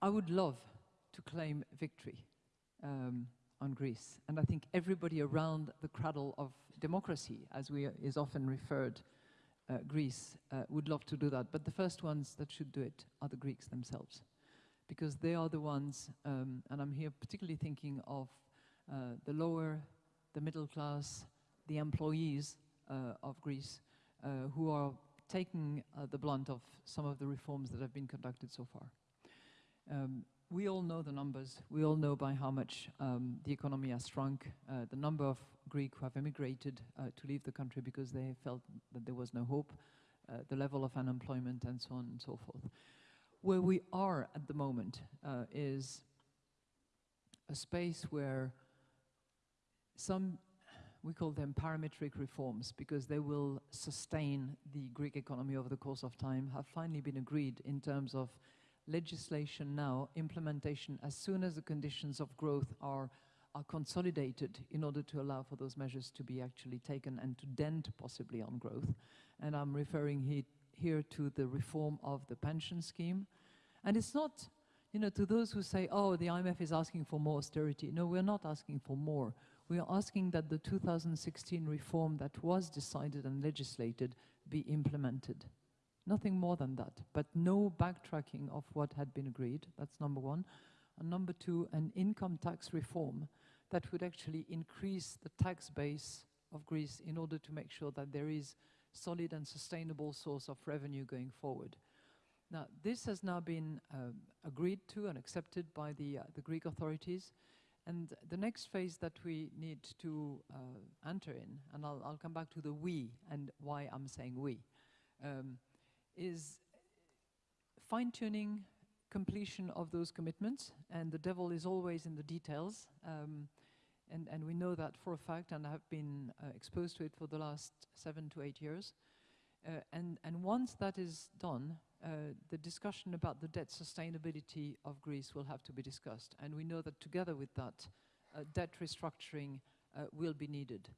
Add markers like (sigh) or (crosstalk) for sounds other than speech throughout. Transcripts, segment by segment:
I would love to claim victory um, on Greece. And I think everybody around the cradle of democracy, as we is often referred, uh, Greece, uh, would love to do that. But the first ones that should do it are the Greeks themselves. Because they are the ones, um, and I'm here particularly thinking of uh, the lower, the middle class, the employees uh, of Greece, uh, who are taking uh, the blunt of some of the reforms that have been conducted so far. Um, we all know the numbers. We all know by how much um, the economy has shrunk, uh, the number of Greek who have emigrated uh, to leave the country because they felt that there was no hope, uh, the level of unemployment and so on and so forth. Where we are at the moment uh, is a space where some, we call them parametric reforms because they will sustain the Greek economy over the course of time, have finally been agreed in terms of legislation now, implementation, as soon as the conditions of growth are, are consolidated in order to allow for those measures to be actually taken and to dent possibly on growth. And I'm referring he here to the reform of the pension scheme. And it's not, you know, to those who say, oh, the IMF is asking for more austerity. No, we're not asking for more. We are asking that the 2016 reform that was decided and legislated be implemented. Nothing more than that, but no backtracking of what had been agreed. That's number one. And number two, an income tax reform that would actually increase the tax base of Greece in order to make sure that there is solid and sustainable source of revenue going forward. Now, this has now been um, agreed to and accepted by the, uh, the Greek authorities. And the next phase that we need to uh, enter in, and I'll, I'll, come back to the we and why I'm saying we, um, is fine-tuning completion of those commitments, and the devil is always in the details. Um, and, and we know that for a fact, and have been uh, exposed to it for the last seven to eight years. Uh, and, and once that is done, uh, the discussion about the debt sustainability of Greece will have to be discussed. And we know that together with that, uh, debt restructuring uh, will be needed.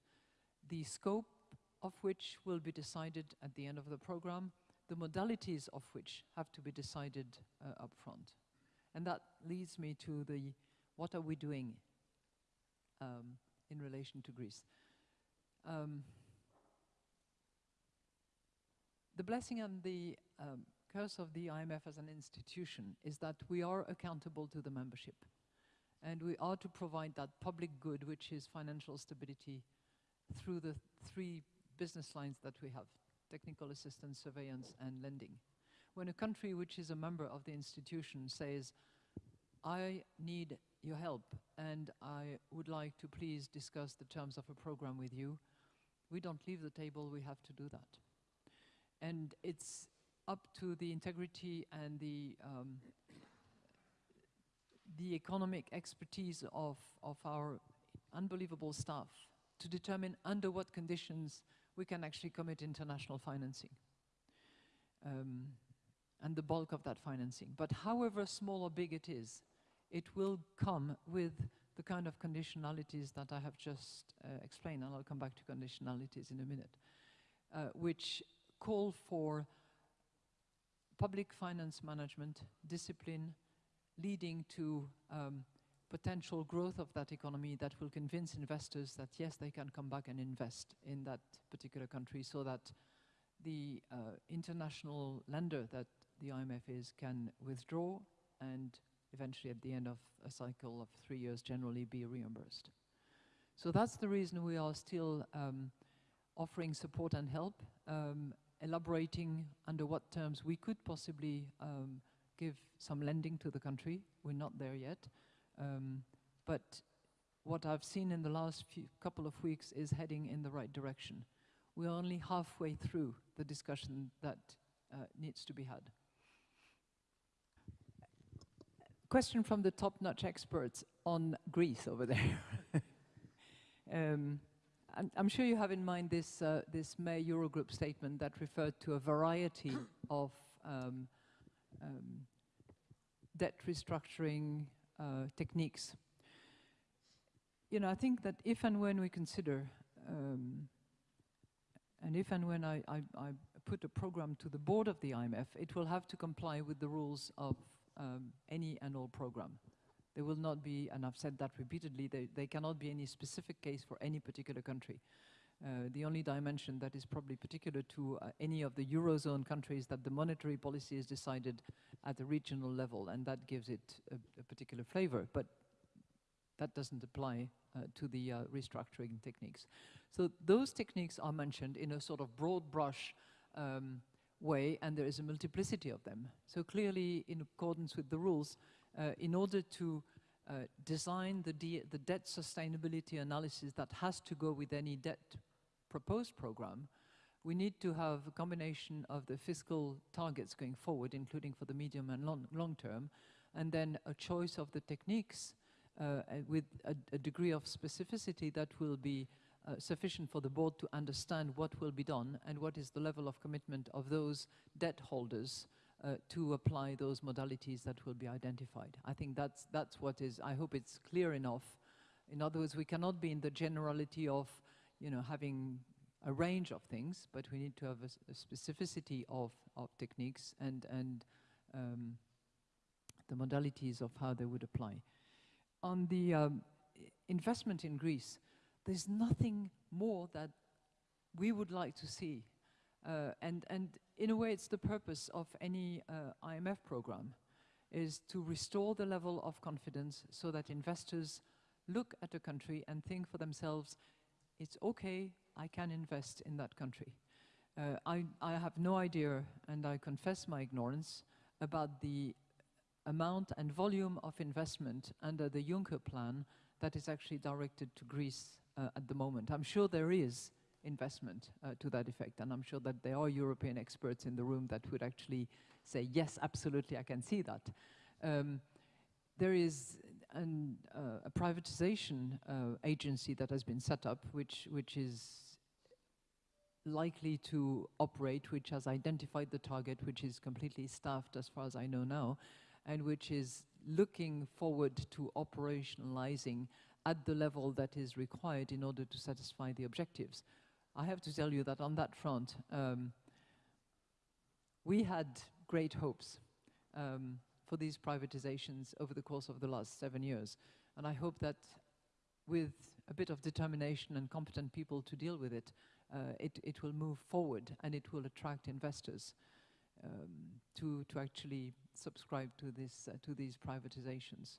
The scope of which will be decided at the end of the program, the modalities of which have to be decided uh, up front. And that leads me to the what are we doing um, in relation to Greece. Um, the blessing and the um, curse of the IMF as an institution is that we are accountable to the membership. And we are to provide that public good, which is financial stability, through the three business lines that we have technical assistance, surveillance, and lending. When a country which is a member of the institution says, I need your help and I would like to please discuss the terms of a program with you, we don't leave the table, we have to do that. And it's up to the integrity and the um, the economic expertise of, of our unbelievable staff to determine under what conditions we can actually commit international financing um, and the bulk of that financing. But however small or big it is, it will come with the kind of conditionalities that I have just uh, explained, and I'll come back to conditionalities in a minute, uh, which call for public finance management, discipline, leading to um, potential growth of that economy that will convince investors that yes, they can come back and invest in that particular country so that the uh, international lender that the IMF is can withdraw and eventually at the end of a cycle of three years generally be reimbursed. So that's the reason we are still um, offering support and help, um, elaborating under what terms we could possibly um, give some lending to the country. We're not there yet. Um, but what I've seen in the last few couple of weeks is heading in the right direction. We're only halfway through the discussion that uh, needs to be had. Question from the top-notch experts on Greece over there. (laughs) um, I'm, I'm, sure you have in mind this, uh, this May Eurogroup statement that referred to a variety (coughs) of um, um, debt restructuring, uh, techniques. You know, I think that if and when we consider, um, and if and when I, I, I, put a program to the board of the IMF, it will have to comply with the rules of um, any and all program. There will not be, and I've said that repeatedly, there, there cannot be any specific case for any particular country. Uh, the only dimension that is probably particular to uh, any of the Eurozone countries that the monetary policy is decided at the regional level, and that gives it a, a particular flavor, but that doesn't apply uh, to the uh, restructuring techniques. So those techniques are mentioned in a sort of broad brush um, way, and there is a multiplicity of them. So clearly, in accordance with the rules, uh, in order to design the, de the debt sustainability analysis that has to go with any debt proposed program, we need to have a combination of the fiscal targets going forward, including for the medium and long, long term, and then a choice of the techniques uh, with a, a, degree of specificity that will be uh, sufficient for the board to understand what will be done and what is the level of commitment of those debt holders uh, to apply those modalities that will be identified. I think that's, that's what is, I hope it's clear enough. In other words, we cannot be in the generality of, you know, having a range of things, but we need to have a, a specificity of, of techniques and, and um, the modalities of how they would apply. On the um, investment in Greece, there's nothing more that we would like to see. Uh, and, and in a way, it's the purpose of any uh, IMF program, is to restore the level of confidence so that investors look at a country and think for themselves, it's okay, I can invest in that country. Uh, I, I have no idea, and I confess my ignorance, about the amount and volume of investment under the Juncker plan that is actually directed to Greece uh, at the moment. I'm sure there is investment uh, to that effect, and I'm sure that there are European experts in the room that would actually say, yes, absolutely, I can see that. Um, there is an, uh, a privatization uh, agency that has been set up, which, which is likely to operate, which has identified the target, which is completely staffed as far as I know now, and which is looking forward to operationalizing at the level that is required in order to satisfy the objectives. I have to tell you that on that front, um, we had great hopes um, for these privatizations over the course of the last seven years. And I hope that with a bit of determination and competent people to deal with it, uh, it, it will move forward and it will attract investors um, to, to actually subscribe to, this, uh, to these privatizations.